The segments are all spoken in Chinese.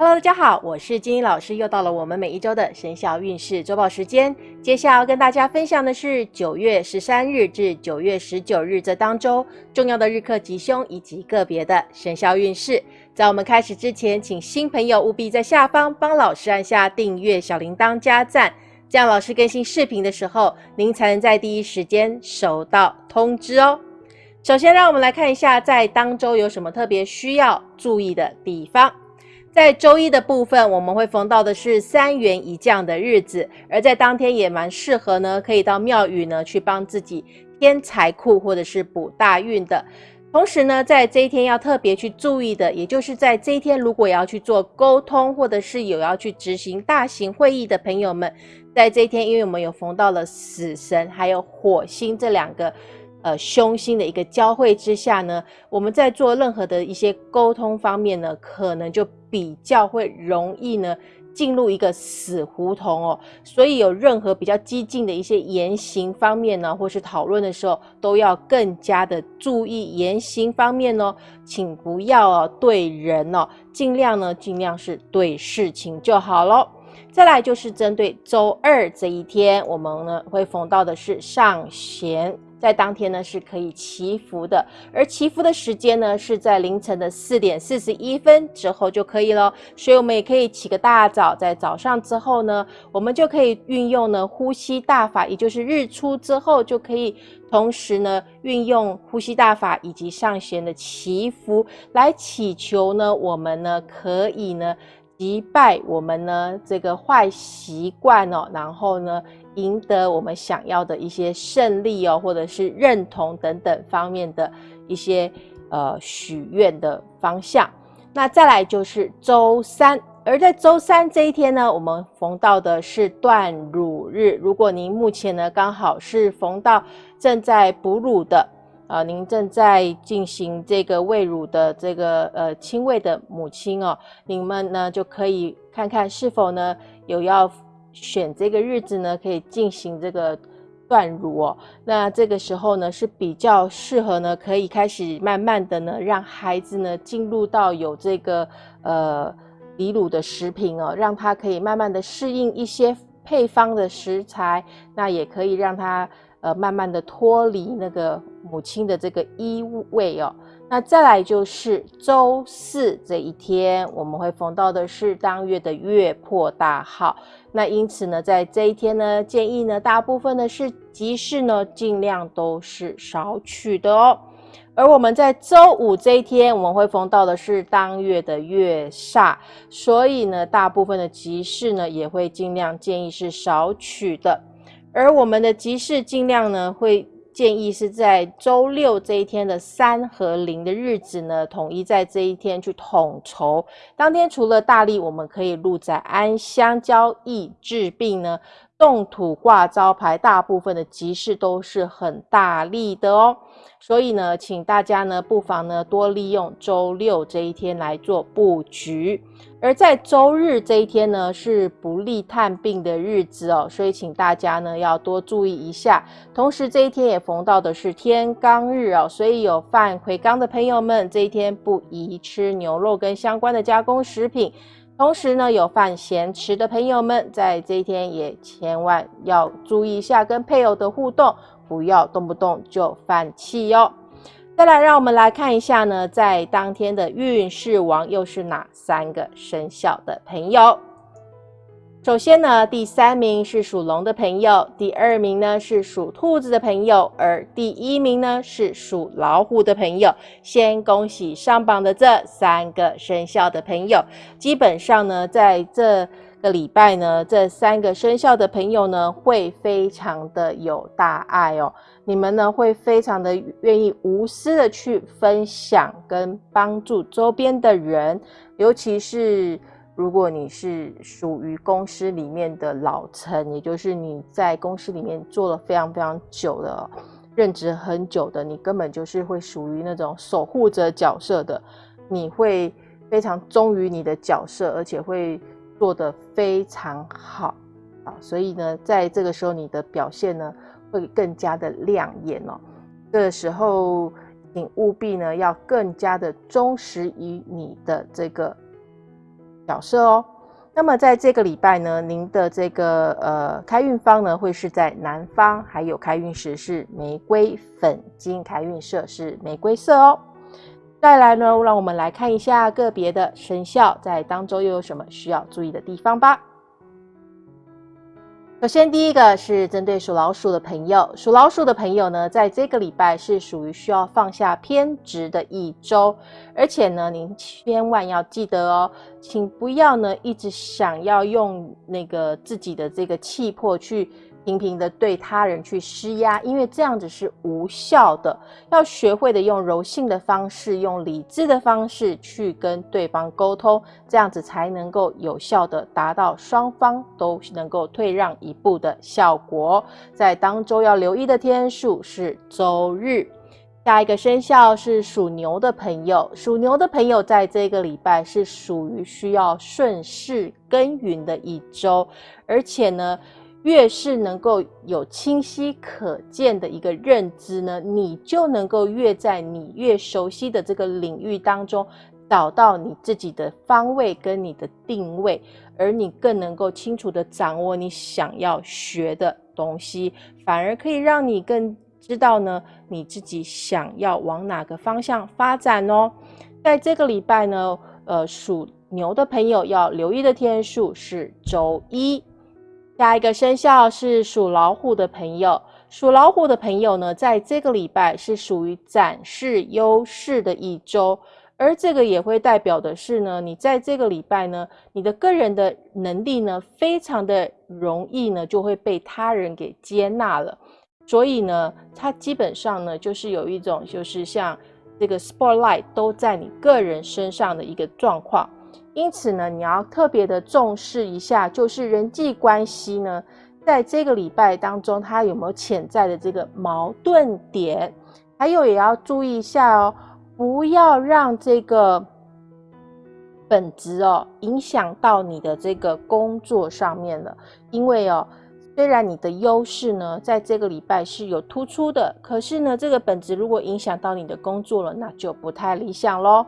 Hello，大家好，我是金英老师，又到了我们每一周的生肖运势周报时间。接下来要跟大家分享的是九月十三日至九月十九日这当周重要的日课吉凶以及个别的生肖运势。在我们开始之前，请新朋友务必在下方帮老师按下订阅、小铃铛、加赞，这样老师更新视频的时候，您才能在第一时间收到通知哦。首先，让我们来看一下在当周有什么特别需要注意的地方。在周一的部分，我们会逢到的是三元一降的日子，而在当天也蛮适合呢，可以到庙宇呢去帮自己添财库或者是补大运的。同时呢，在这一天要特别去注意的，也就是在这一天如果要去做沟通，或者是有要去执行大型会议的朋友们，在这一天，因为我们有逢到了死神还有火星这两个。呃，凶星的一个交汇之下呢，我们在做任何的一些沟通方面呢，可能就比较会容易呢进入一个死胡同哦。所以有任何比较激进的一些言行方面呢，或是讨论的时候，都要更加的注意言行方面哦，请不要对人哦，尽量呢，尽量是对事情就好咯。再来就是针对周二这一天，我们呢会逢到的是上弦。在当天呢是可以祈福的，而祈福的时间呢是在凌晨的四点四十一分之后就可以了。所以我们也可以起个大早，在早上之后呢，我们就可以运用呢呼吸大法，也就是日出之后就可以同时呢运用呼吸大法以及上弦的祈福来祈求呢，我们呢可以呢击败我们呢这个坏习惯哦，然后呢。赢得我们想要的一些胜利哦，或者是认同等等方面的一些呃许愿的方向。那再来就是周三，而在周三这一天呢，我们逢到的是断乳日。如果您目前呢刚好是逢到正在哺乳的，呃，您正在进行这个喂乳的这个呃亲喂的母亲哦，你们呢就可以看看是否呢有要。选这个日子呢，可以进行这个断乳哦。那这个时候呢，是比较适合呢，可以开始慢慢的呢，让孩子呢进入到有这个呃离乳的食品哦，让他可以慢慢的适应一些配方的食材，那也可以让它呃慢慢的脱离那个母亲的这个依偎哦。那再来就是周四这一天，我们会逢到的是当月的月破大号。那因此呢，在这一天呢，建议呢，大部分的是集市呢，尽量都是少取的哦。而我们在周五这一天，我们会逢到的是当月的月煞，所以呢，大部分的集市呢，也会尽量建议是少取的。而我们的集市尽量呢，会。建议是在周六这一天的三和零的日子呢，统一在这一天去统筹。当天除了大力，我们可以入宅安香交易治病呢，动土挂招牌，大部分的集市都是很大力的哦。所以呢，请大家呢不妨呢多利用周六这一天来做布局，而在周日这一天呢是不利探病的日子哦，所以请大家呢要多注意一下。同时这一天也逢到的是天罡日哦，所以有犯魁罡的朋友们，这一天不宜吃牛肉跟相关的加工食品。同时呢，有犯咸池的朋友们，在这一天也千万要注意一下跟配偶的互动。不要动不动就放弃哟。再来，让我们来看一下呢，在当天的运势王又是哪三个生肖的朋友？首先呢，第三名是属龙的朋友，第二名呢是属兔子的朋友，而第一名呢是属老虎的朋友。先恭喜上榜的这三个生肖的朋友。基本上呢，在这。个礼拜呢，这三个生肖的朋友呢，会非常的有大爱哦。你们呢，会非常的愿意无私的去分享跟帮助周边的人，尤其是如果你是属于公司里面的老臣，也就是你在公司里面做了非常非常久的任职很久的，你根本就是会属于那种守护者角色的，你会非常忠于你的角色，而且会。做得非常好啊，所以呢，在这个时候你的表现呢会更加的亮眼哦。这个时候，请务必呢要更加的忠实于你的这个角色哦。那么在这个礼拜呢，您的这个呃开运方呢会是在南方，还有开运时是玫瑰粉金，开运色是玫瑰色哦。再来呢，让我们来看一下个别的生肖在当周又有什么需要注意的地方吧。首先，第一个是针对属老鼠的朋友，属老鼠的朋友呢，在这个礼拜是属于需要放下偏执的一周，而且呢，您千万要记得哦，请不要呢一直想要用那个自己的这个气魄去。频频的对他人去施压，因为这样子是无效的。要学会的用柔性的方式，用理智的方式去跟对方沟通，这样子才能够有效的达到双方都能够退让一步的效果。在当周要留意的天数是周日。下一个生肖是属牛的朋友，属牛的朋友在这个礼拜是属于需要顺势耕耘的一周，而且呢。越是能够有清晰可见的一个认知呢，你就能够越在你越熟悉的这个领域当中找到你自己的方位跟你的定位，而你更能够清楚的掌握你想要学的东西，反而可以让你更知道呢你自己想要往哪个方向发展哦。在这个礼拜呢，呃，属牛的朋友要留意的天数是周一。下一个生肖是属老虎的朋友，属老虎的朋友呢，在这个礼拜是属于展示优势的一周，而这个也会代表的是呢，你在这个礼拜呢，你的个人的能力呢，非常的容易呢，就会被他人给接纳了，所以呢，它基本上呢，就是有一种就是像这个 spotlight 都在你个人身上的一个状况。因此呢，你要特别的重视一下，就是人际关系呢，在这个礼拜当中，它有没有潜在的这个矛盾点？还有也要注意一下哦，不要让这个本职哦影响到你的这个工作上面了。因为哦，虽然你的优势呢，在这个礼拜是有突出的，可是呢，这个本质如果影响到你的工作了，那就不太理想喽。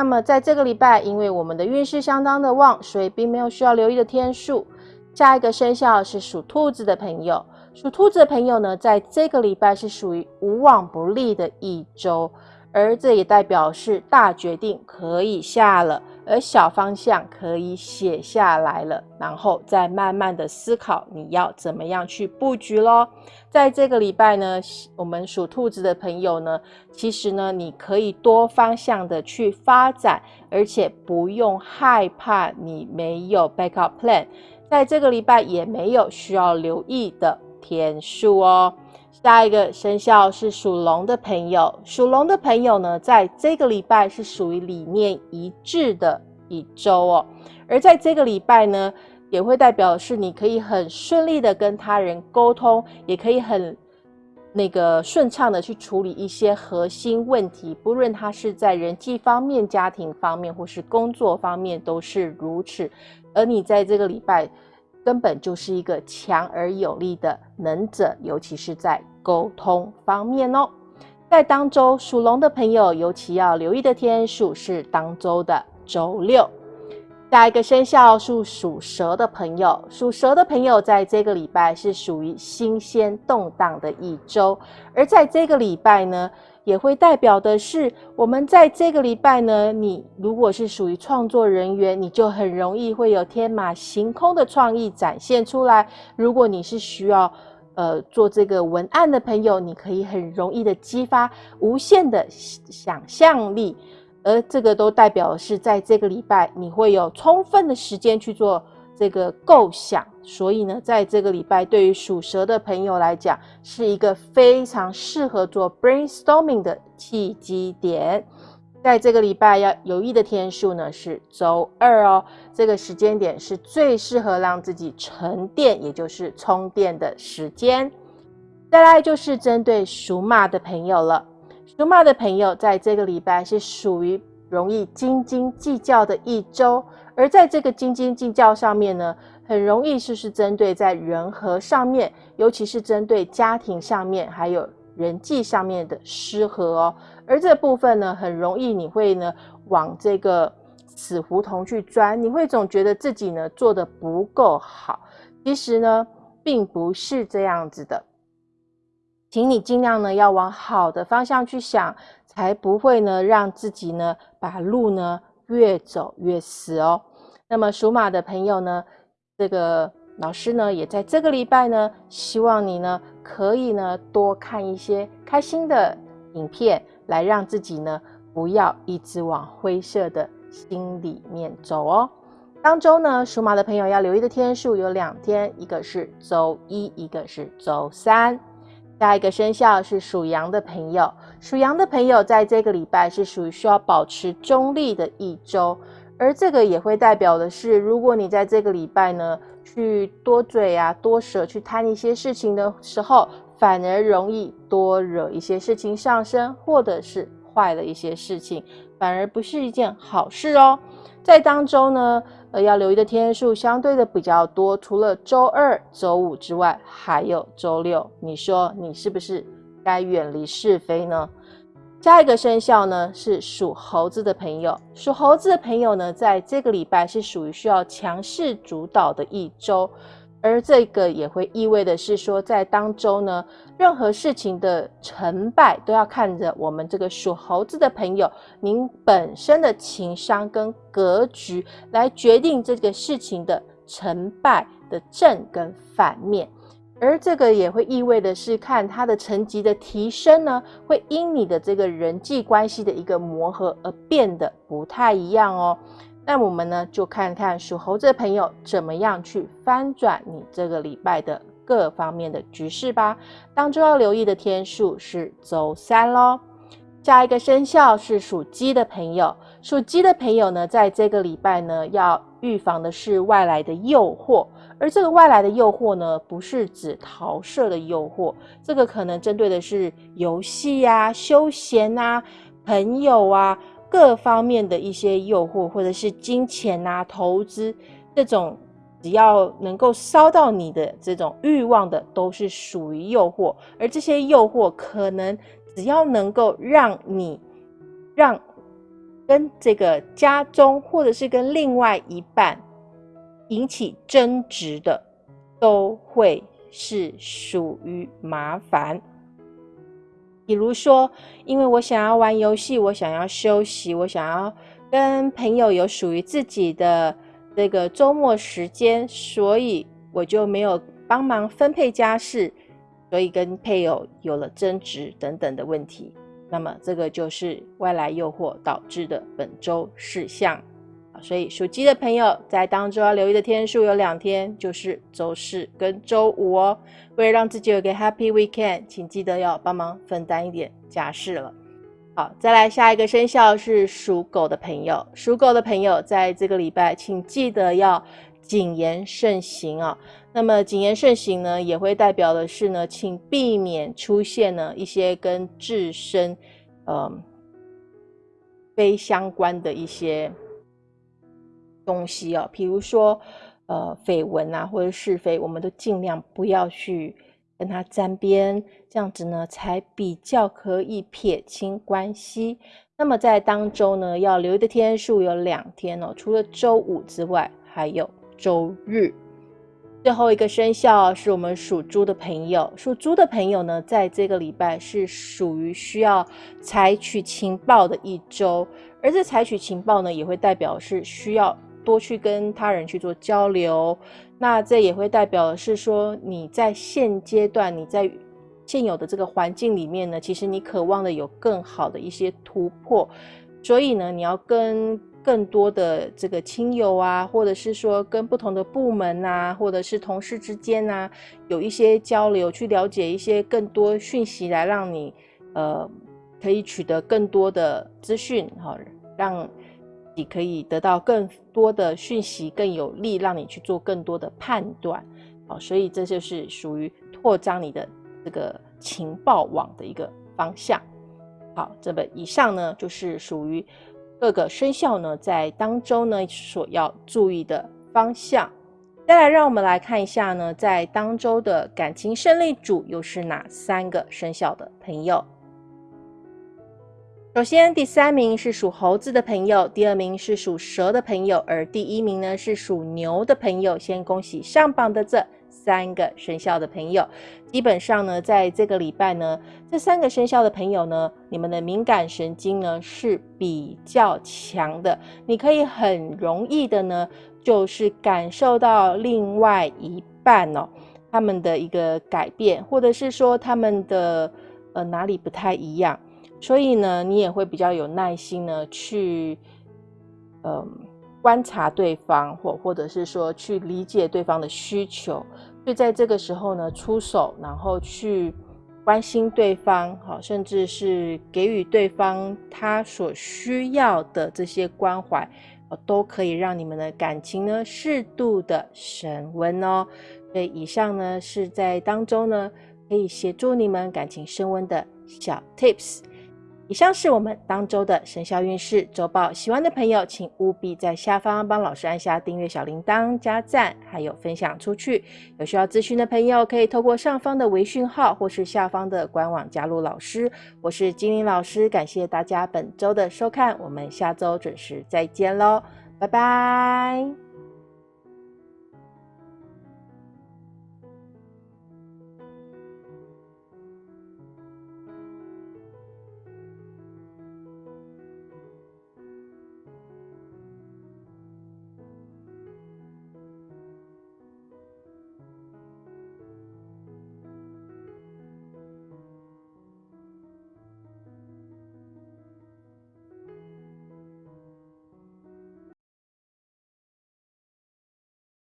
那么在这个礼拜，因为我们的运势相当的旺，所以并没有需要留意的天数。下一个生肖是属兔子的朋友，属兔子的朋友呢，在这个礼拜是属于无往不利的一周，而这也代表是大决定可以下了。而小方向可以写下来了，然后再慢慢的思考你要怎么样去布局咯。在这个礼拜呢，我们属兔子的朋友呢，其实呢，你可以多方向的去发展，而且不用害怕你没有 backup plan。在这个礼拜也没有需要留意的天数哦。下一个生肖是属龙的朋友，属龙的朋友呢，在这个礼拜是属于理念一致的一周哦。而在这个礼拜呢，也会代表是你可以很顺利的跟他人沟通，也可以很那个顺畅的去处理一些核心问题，不论他是在人际方面、家庭方面或是工作方面都是如此。而你在这个礼拜。根本就是一个强而有力的能者，尤其是在沟通方面哦。在当周属龙的朋友，尤其要留意的天数是当周的周六。下一个生肖是属蛇的朋友，属蛇的朋友在这个礼拜是属于新鲜动荡的一周，而在这个礼拜呢。也会代表的是，我们在这个礼拜呢，你如果是属于创作人员，你就很容易会有天马行空的创意展现出来。如果你是需要呃做这个文案的朋友，你可以很容易的激发无限的想象力，而这个都代表是在这个礼拜你会有充分的时间去做。这个构想，所以呢，在这个礼拜，对于属蛇的朋友来讲，是一个非常适合做 brainstorming 的契机点。在这个礼拜要有意的天数呢，是周二哦。这个时间点是最适合让自己沉淀，也就是充电的时间。再来就是针对属马的朋友了。属马的朋友在这个礼拜是属于容易斤斤计较的一周。而在这个斤斤计较上面呢，很容易就是针对在人和上面，尤其是针对家庭上面，还有人际上面的失和哦。而这部分呢，很容易你会呢往这个死胡同去钻，你会总觉得自己呢做的不够好。其实呢，并不是这样子的，请你尽量呢要往好的方向去想，才不会呢让自己呢把路呢越走越死哦。那么属马的朋友呢，这个老师呢也在这个礼拜呢，希望你呢可以呢多看一些开心的影片，来让自己呢。不要一直往灰色的心里面走哦。当周呢，属马的朋友要留意的天数有两天，一个是周一，一个是周三。下一个生肖是属羊的朋友，属羊的朋友在这个礼拜是属于需要保持中立的一周，而这个也会代表的是，如果你在这个礼拜呢，去多嘴啊、多舌去谈一些事情的时候，反而容易多惹一些事情上升，或者是。坏的一些事情，反而不是一件好事哦。在当中呢，呃，要留意的天数相对的比较多，除了周二、周五之外，还有周六。你说你是不是该远离是非呢？下一个生肖呢是属猴子的朋友，属猴子的朋友呢，在这个礼拜是属于需要强势主导的一周。而这个也会意味的是说，在当中呢，任何事情的成败都要看着我们这个属猴子的朋友，您本身的情商跟格局来决定这个事情的成败的正跟反面。而这个也会意味的是，看他的层级的提升呢，会因你的这个人际关系的一个磨合而变得不太一样哦。那我们呢，就看看属猴子的朋友怎么样去翻转你这个礼拜的各方面的局势吧。当中要留意的天数是周三喽。下一个生肖是属鸡的朋友，属鸡的朋友呢，在这个礼拜呢，要预防的是外来的诱惑。而这个外来的诱惑呢，不是指桃色的诱惑，这个可能针对的是游戏啊、休闲啊、朋友啊。各方面的一些诱惑，或者是金钱啊、投资这种，只要能够烧到你的这种欲望的，都是属于诱惑。而这些诱惑，可能只要能够让你让跟这个家中，或者是跟另外一半引起争执的，都会是属于麻烦。比如说，因为我想要玩游戏，我想要休息，我想要跟朋友有属于自己的这个周末时间，所以我就没有帮忙分配家事，所以跟配偶有了争执等等的问题。那么，这个就是外来诱惑导致的本周事项。所以属鸡的朋友在当中要留意的天数有两天，就是周四跟周五哦。为了让自己有个 Happy Weekend，请记得要帮忙分担一点家事了。好，再来下一个生肖是属狗的朋友。属狗的朋友在这个礼拜，请记得要谨言慎行啊。那么谨言慎行呢，也会代表的是呢，请避免出现呢一些跟自身嗯非相关的一些。东西哦，比如说，呃，绯闻啊，或者是非，我们都尽量不要去跟他沾边，这样子呢，才比较可以撇清关系。那么在当周呢，要留的天数有两天哦，除了周五之外，还有周日。最后一个生肖是我们属猪的朋友，属猪的朋友呢，在这个礼拜是属于需要采取情报的一周，而这采取情报呢，也会代表是需要。多去跟他人去做交流，那这也会代表的是说你在现阶段你在现有的这个环境里面呢，其实你渴望的有更好的一些突破，所以呢，你要跟更多的这个亲友啊，或者是说跟不同的部门啊，或者是同事之间啊，有一些交流，去了解一些更多讯息，来让你呃可以取得更多的资讯，哈，让。你可以得到更多的讯息，更有利让你去做更多的判断，好，所以这就是属于扩张你的这个情报网的一个方向。好，这个以上呢就是属于各个生肖呢在当中呢所要注意的方向。再来，让我们来看一下呢，在当周的感情胜利组又是哪三个生肖的朋友？首先，第三名是属猴子的朋友，第二名是属蛇的朋友，而第一名呢是属牛的朋友。先恭喜上榜的这三个生肖的朋友。基本上呢，在这个礼拜呢，这三个生肖的朋友呢，你们的敏感神经呢是比较强的，你可以很容易的呢，就是感受到另外一半哦，他们的一个改变，或者是说他们的呃哪里不太一样。所以呢，你也会比较有耐心呢，去嗯观察对方，或或者是说去理解对方的需求，就在这个时候呢出手，然后去关心对方，好，甚至是给予对方他所需要的这些关怀，都可以让你们的感情呢适度的升温哦。所以以上呢是在当中呢可以协助你们感情升温的小 tips。以上是我们当周的生肖运势周报，喜欢的朋友请务必在下方帮老师按下订阅小铃铛、加赞，还有分享出去。有需要咨询的朋友，可以透过上方的微讯号或是下方的官网加入老师。我是精灵老师，感谢大家本周的收看，我们下周准时再见喽，拜拜。